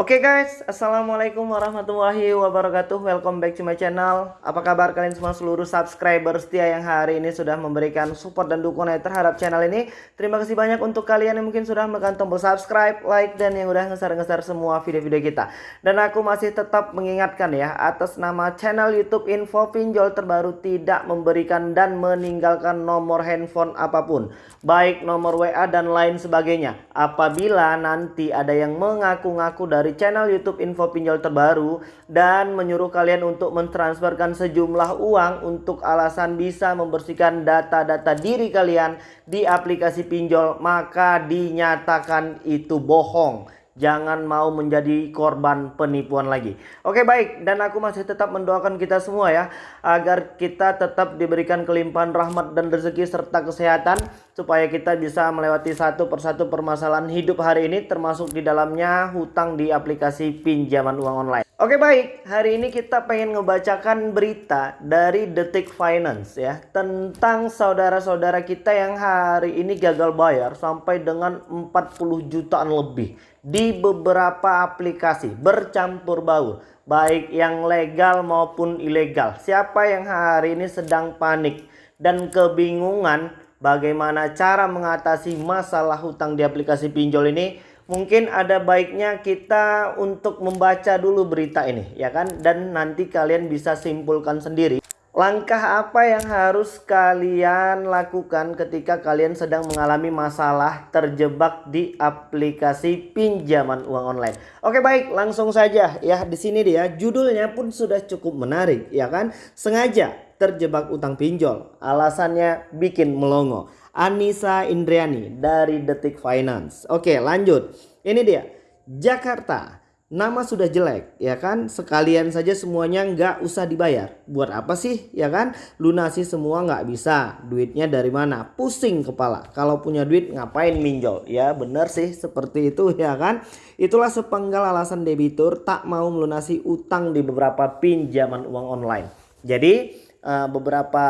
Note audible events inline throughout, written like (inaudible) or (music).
Oke okay guys, Assalamualaikum warahmatullahi wabarakatuh. Welcome back to my channel. Apa kabar kalian semua? Seluruh subscriber setia yang hari ini sudah memberikan support dan dukungan terhadap channel ini. Terima kasih banyak untuk kalian yang mungkin sudah menekan tombol subscribe, like, dan yang udah ngeser-ngeser semua video-video kita. Dan aku masih tetap mengingatkan ya Atas nama channel youtube info pinjol terbaru tidak memberikan dan meninggalkan nomor handphone apa pun. Baik nomor WA dan lain sebagainya. Apabila nanti ada yang mengaku-ngaku dari dari channel YouTube Info Pinjol terbaru dan menyuruh kalian untuk mentransferkan sejumlah uang untuk alasan bisa membersihkan data-data diri kalian di aplikasi pinjol maka dinyatakan itu bohong. Jangan mau menjadi korban penipuan lagi. Oke baik. Dan aku masih tetap mendoakan kita semua ya agar kita tetap diberikan kelimpahan rahmat dan rezeki serta kesehatan supaya kita bisa melewati satu persatu permasalahan hidup hari ini termasuk di dalamnya hutang di aplikasi pinjaman uang online. Oke baik, hari ini kita pengen ngebacakan berita dari Detik Finance ya tentang saudara-saudara kita yang hari ini gagal bayar sampai dengan 40 jutaan lebih di beberapa aplikasi bercampur baur baik yang legal maupun ilegal. Siapa yang hari ini sedang panik dan kebingungan bagaimana cara mengatasi masalah hutang di aplikasi pinjol ini? mungkin ada baiknya kita untuk membaca dulu berita ini ya kan? Dan nanti kalian bisa simpulkan sendiri. Langkah apa yang harus kalian lakukan ketika kalian sedang mengalami masalah terjebak di aplikasi pinjaman uang online? Oke baik. Langsung saja ya. Di sini dia judulnya pun sudah cukup menarik ya kan? Sengaja terjebak utang pinjol alasannya bikin melongo Anissa Indriani dari Detik Finance. Oke lanjut. Ini dia. Jakarta. Nama sudah jelek ya kan. Sekalian saja semuanya nggak usah dibayar. Buat apa sih ya kan. Lunasi semua nggak bisa. Duitnya dari mana. Pusing kepala. Kalau punya duit ngapain minjol. Ya bener sih seperti itu (laughs) ya kan. Itulah sepenggal alasan debitur tak mau melunasi utang di beberapa pinjaman uang online. Jadi uh, beberapa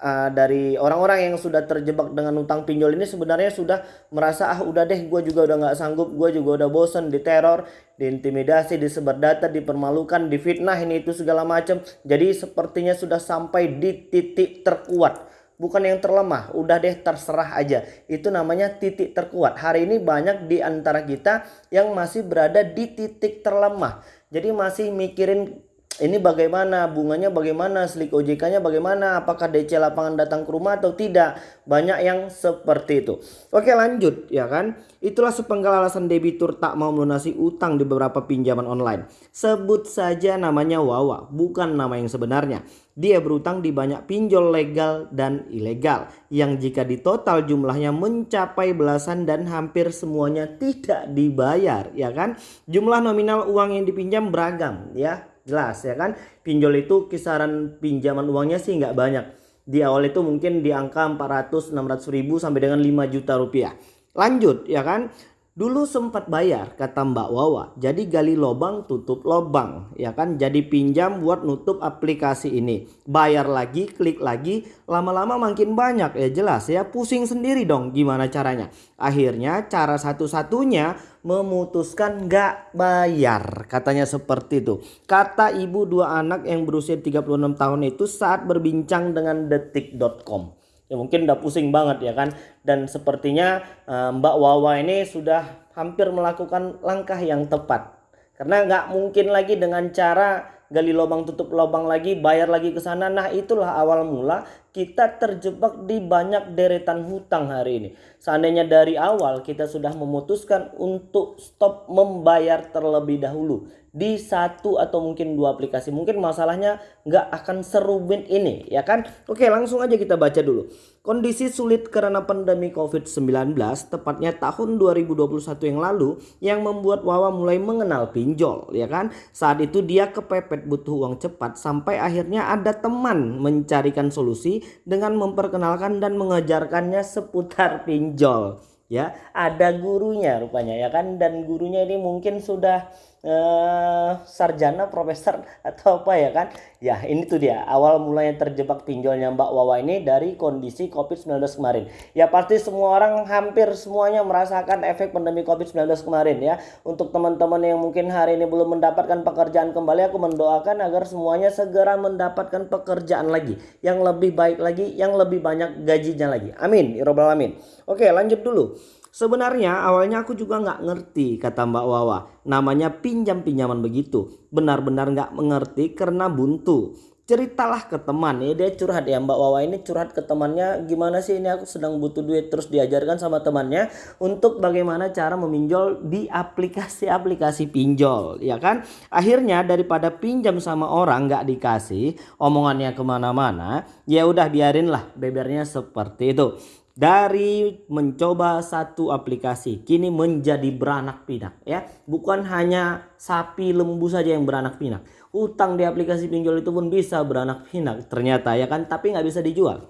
uh, dari orang-orang yang sudah terjebak dengan utang pinjol ini sebenarnya sudah merasa ah udah deh gue juga udah nggak sanggup gue juga udah bosen diteror diintimidasi disebar data dipermalukan difitnah ini itu segala macam. Jadi sepertinya sudah sampai di titik terkuat. Bukan yang terlemah udah deh terserah aja. Itu namanya titik terkuat. Hari ini banyak di antara kita yang masih berada di titik terlemah. Jadi masih mikirin ini bagaimana? Bunganya bagaimana? Slik OJK-nya bagaimana? Apakah DC lapangan datang ke rumah atau tidak? Banyak yang seperti itu. Oke lanjut ya kan? Itulah sepenggal alasan debitur tak mau melunasi utang di beberapa pinjaman online. Sebut saja namanya Wawa bukan nama yang sebenarnya. Dia berutang di banyak pinjol legal dan ilegal yang jika ditotal jumlahnya mencapai belasan dan hampir semuanya tidak dibayar ya kan? Jumlah nominal uang yang dipinjam beragam ya jelas ya kan? Pinjol itu kisaran pinjaman uangnya sih nggak banyak. Di awal itu mungkin di angka 400 600 ribu sampai dengan 5 juta rupiah. Lanjut ya kan Dulu sempat bayar kata Mbak Wawa. Jadi gali lobang tutup lobang ya kan. Jadi pinjam buat nutup aplikasi ini. Bayar lagi klik lagi lama-lama makin banyak ya jelas ya. Pusing sendiri dong gimana caranya. Akhirnya cara satu-satunya memutuskan nggak bayar. Katanya seperti itu. Kata ibu dua anak yang berusia 36 tahun itu saat berbincang dengan detik.com ya mungkin udah pusing banget ya kan? Dan sepertinya uh, Mbak Wawa ini sudah hampir melakukan langkah yang tepat. Karena nggak mungkin lagi dengan cara gali lubang tutup lubang lagi bayar lagi ke sana. Nah itulah awal mula kita terjebak di banyak deretan hutang hari ini seandainya dari awal kita sudah memutuskan untuk stop membayar terlebih dahulu di satu atau mungkin dua aplikasi. Mungkin masalahnya nggak akan serumit ini ya kan. Oke langsung aja kita baca dulu. Kondisi sulit karena pandemi COVID-19 tepatnya tahun 2021 yang lalu yang membuat Wawa mulai mengenal pinjol ya kan. Saat itu dia kepepet butuh uang cepat sampai akhirnya ada teman mencarikan solusi dengan memperkenalkan dan mengajarkannya seputar pinjol ya. Ada gurunya rupanya ya kan? Dan gurunya ini mungkin sudah eh, sarjana profesor (laughs) atau apa ya kan? Ya ini tuh dia. Awal mulanya terjebak pinjolnya Mbak Wawa ini dari kondisi COVID-19 kemarin. Ya pasti semua orang hampir semuanya merasakan efek pandemi COVID-19 kemarin ya. Untuk teman-teman yang mungkin hari ini belum mendapatkan pekerjaan kembali aku mendoakan agar semuanya segera mendapatkan pekerjaan lagi. Yang lebih baik lagi yang lebih banyak gajinya lagi. Amin. Ya alamin. Oke lanjut dulu Sebenarnya awalnya aku juga nggak ngerti kata Mbak Wawa. Namanya pinjam pinjaman begitu. Benar-benar nggak mengerti karena buntu. Ceritalah ke teman ya dia curhat ya Mbak Wawa ini curhat ke temannya gimana sih ini aku sedang butuh duit terus diajarkan sama temannya untuk bagaimana cara meminjol di aplikasi-aplikasi pinjol ya kan akhirnya daripada pinjam sama orang nggak dikasih omongannya ke mana-mana ya udah biarin lah bebernya seperti itu dari mencoba satu aplikasi kini menjadi beranak pinak ya. Bukan hanya sapi lembu saja yang beranak pinak. Utang di aplikasi pinjol itu pun bisa beranak pinak ternyata ya kan? Tapi nggak bisa dijual.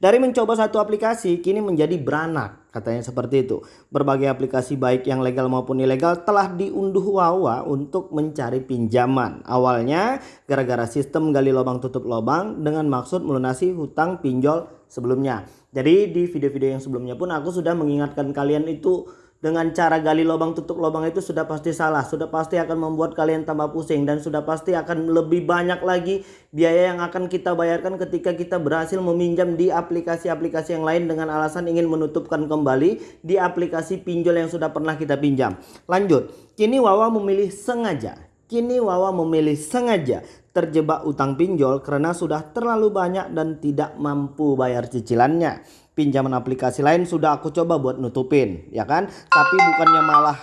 Dari mencoba satu aplikasi kini menjadi beranak katanya seperti itu. Berbagai aplikasi baik yang legal maupun ilegal telah diunduh Wawa untuk mencari pinjaman. Awalnya gara-gara sistem gali lubang tutup lubang dengan maksud melunasi hutang pinjol sebelumnya jadi di video-video yang sebelumnya pun aku sudah mengingatkan kalian itu dengan cara gali lubang tutup lubang itu sudah pasti salah. Sudah pasti akan membuat kalian tambah pusing dan sudah pasti akan lebih banyak lagi biaya yang akan kita bayarkan ketika kita berhasil meminjam di aplikasi-aplikasi yang lain dengan alasan ingin menutupkan kembali di aplikasi pinjol yang sudah pernah kita pinjam. Lanjut, kini Wawa memilih sengaja. Kini Wawa memilih sengaja terjebak utang pinjol karena sudah terlalu banyak dan tidak mampu bayar cicilannya. Pinjaman aplikasi lain sudah aku coba buat nutupin, ya kan? Tapi bukannya malah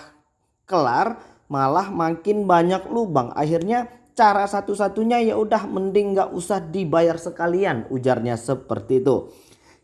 kelar, malah makin banyak lubang. Akhirnya cara satu-satunya ya udah mending nggak usah dibayar sekalian, ujarnya seperti itu.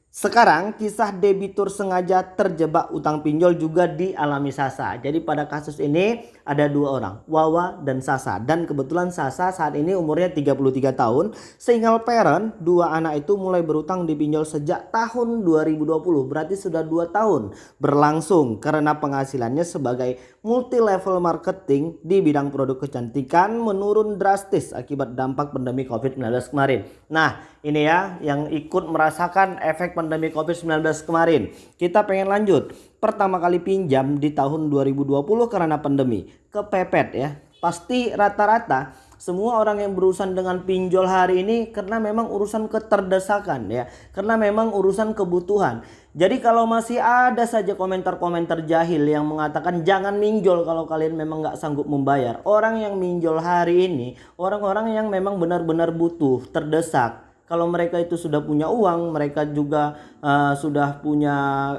Sekarang kisah debitur sengaja terjebak utang pinjol juga dialami Sasa. Jadi pada kasus ini ada dua orang, Wawa dan Sasa. Dan kebetulan Sasa saat ini umurnya 33 tahun. Single parent, dua anak itu mulai berutang di pinjol sejak tahun 2020. Berarti sudah dua tahun berlangsung karena penghasilannya sebagai multi level marketing di bidang produk kecantikan menurun drastis akibat dampak pandemi COVID-19 kemarin. Nah ini ya yang ikut merasakan efek pandemi pandemi COVID-19 kemarin. Kita pengen lanjut. Pertama kali pinjam di tahun 2020 karena pandemi. Kepepet ya. Pasti rata-rata semua orang yang berurusan dengan pinjol hari ini karena memang urusan keterdesakan ya. Karena memang urusan kebutuhan. Jadi kalau masih ada saja komentar-komentar jahil yang mengatakan jangan minjol kalau kalian memang nggak sanggup membayar. Orang yang minjol hari ini orang-orang yang memang benar-benar butuh, terdesak kalau mereka itu sudah punya uang, mereka juga uh, sudah punya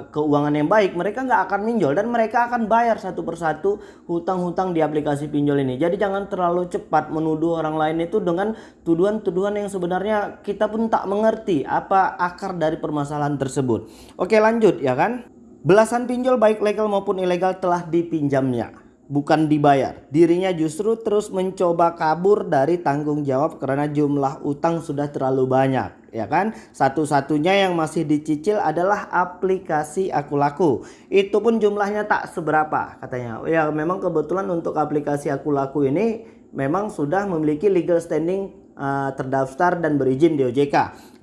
keuangan yang baik, mereka nggak akan minjol dan mereka akan bayar satu persatu hutang-hutang di aplikasi pinjol ini. Jadi jangan terlalu cepat menuduh orang lain itu dengan tuduhan-tuduhan yang sebenarnya kita pun tak mengerti apa akar dari permasalahan tersebut. Oke lanjut ya kan. Belasan pinjol baik legal maupun ilegal telah dipinjamnya bukan dibayar. Dirinya justru terus mencoba kabur dari tanggung jawab karena jumlah utang sudah terlalu banyak, ya kan? Satu-satunya yang masih dicicil adalah aplikasi Aku Laku. Itu pun jumlahnya tak seberapa katanya. Ya memang kebetulan untuk aplikasi Aku Laku ini memang sudah memiliki legal standing uh, terdaftar dan berizin di OJK.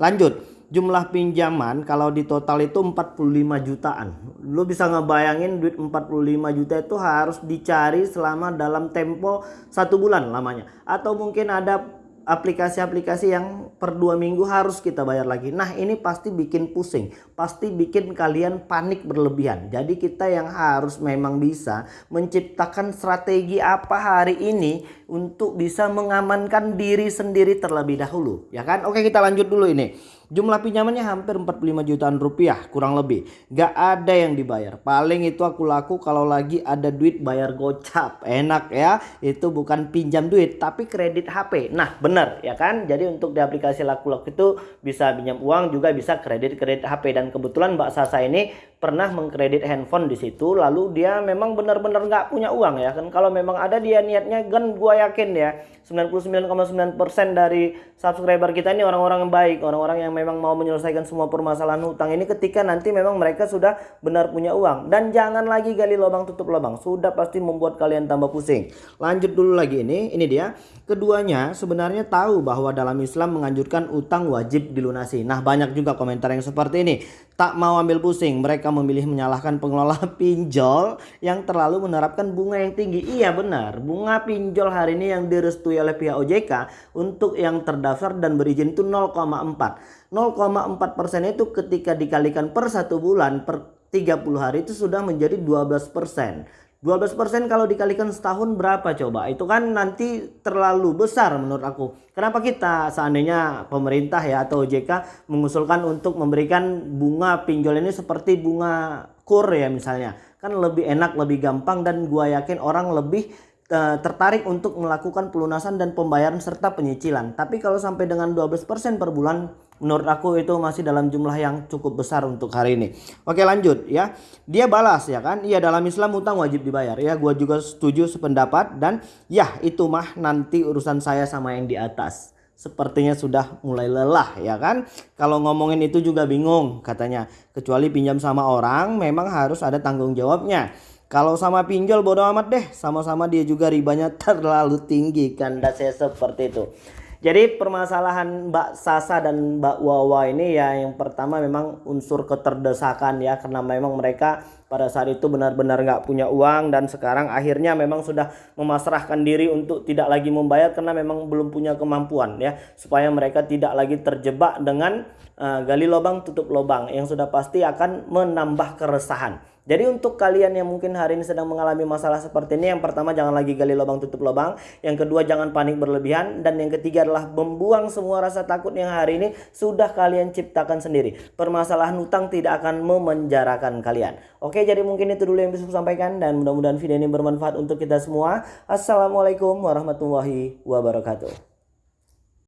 Lanjut jumlah pinjaman kalau di total itu 45 jutaan. Lu bisa ngebayangin duit 45 juta itu harus dicari selama dalam tempo satu bulan lamanya. Atau mungkin ada aplikasi-aplikasi yang per dua minggu harus kita bayar lagi. Nah ini pasti bikin pusing, pasti bikin kalian panik berlebihan. Jadi kita yang harus memang bisa menciptakan strategi apa hari ini untuk bisa mengamankan diri sendiri terlebih dahulu. Ya kan? Oke kita lanjut dulu ini. Jumlah pinjamannya hampir 45 jutaan rupiah kurang lebih. Gak ada yang dibayar. Paling itu aku laku kalau lagi ada duit bayar gocap. Enak ya. Itu bukan pinjam duit tapi kredit HP. Nah benar ya kan. Jadi untuk di aplikasi laku laku itu bisa pinjam uang juga bisa kredit kredit HP. Dan kebetulan Mbak Sasa ini pernah mengkredit handphone di situ lalu dia memang benar-benar nggak punya uang ya kan kalau memang ada dia niatnya kan gua yakin ya 99,9% dari subscriber kita ini orang-orang yang baik, orang-orang yang memang mau menyelesaikan semua permasalahan hutang ini ketika nanti memang mereka sudah benar punya uang. Dan jangan lagi gali lubang tutup lubang, sudah pasti membuat kalian tambah pusing. Lanjut dulu lagi ini, ini dia. Keduanya sebenarnya tahu bahwa dalam Islam menganjurkan utang wajib dilunasi. Nah banyak juga komentar yang seperti ini. Tak mau ambil pusing, mereka memilih menyalahkan pengelola (laughs) pinjol yang terlalu menerapkan bunga yang tinggi. Iya benar, bunga pinjol hari ini yang direstui oleh pihak OJK untuk yang terdaftar dan berizin itu 0,4. 0,4 persen itu ketika dikalikan per satu bulan per 30 hari itu sudah menjadi 12 persen. 12% kalau dikalikan setahun berapa coba? Itu kan nanti terlalu besar menurut aku. Kenapa kita seandainya pemerintah ya atau OJK mengusulkan untuk memberikan bunga pinjol ini seperti bunga kur ya misalnya. Kan lebih enak, lebih gampang dan gua yakin orang lebih Eh, tertarik untuk melakukan pelunasan dan pembayaran serta penyicilan. Tapi kalau sampai dengan 12% per bulan menurut aku itu masih dalam jumlah yang cukup besar untuk hari ini. Oke lanjut ya. Dia balas ya kan. Iya dalam Islam utang wajib dibayar ya. Gua juga setuju sependapat dan ya itu mah nanti urusan saya sama yang di atas. Sepertinya sudah mulai lelah ya kan. Kalau ngomongin itu juga bingung katanya. Kecuali pinjam sama orang memang harus ada tanggung jawabnya. Kalau sama pinjol bodo amat deh, sama-sama dia juga ribanya (laughs) terlalu tinggi kan saya seperti itu. Jadi permasalahan Mbak Sasa dan Mbak Wawa ini ya yang pertama memang unsur keterdesakan ya karena memang mereka pada saat itu benar-benar nggak punya uang dan sekarang akhirnya memang sudah memasrahkan diri untuk tidak lagi membayar karena memang belum punya kemampuan ya supaya mereka tidak lagi terjebak dengan uh, gali lubang tutup lubang yang sudah pasti akan menambah keresahan. Jadi untuk kalian yang mungkin hari ini sedang mengalami masalah seperti ini, yang pertama jangan lagi gali lubang tutup lubang, yang kedua jangan panik berlebihan, dan yang ketiga adalah membuang semua rasa takut yang hari ini sudah kalian ciptakan sendiri. Permasalahan hutang tidak akan memenjarakan kalian. Oke, jadi mungkin itu dulu yang bisa saya sampaikan dan mudah-mudahan video ini bermanfaat untuk kita semua. Assalamualaikum warahmatullahi wabarakatuh.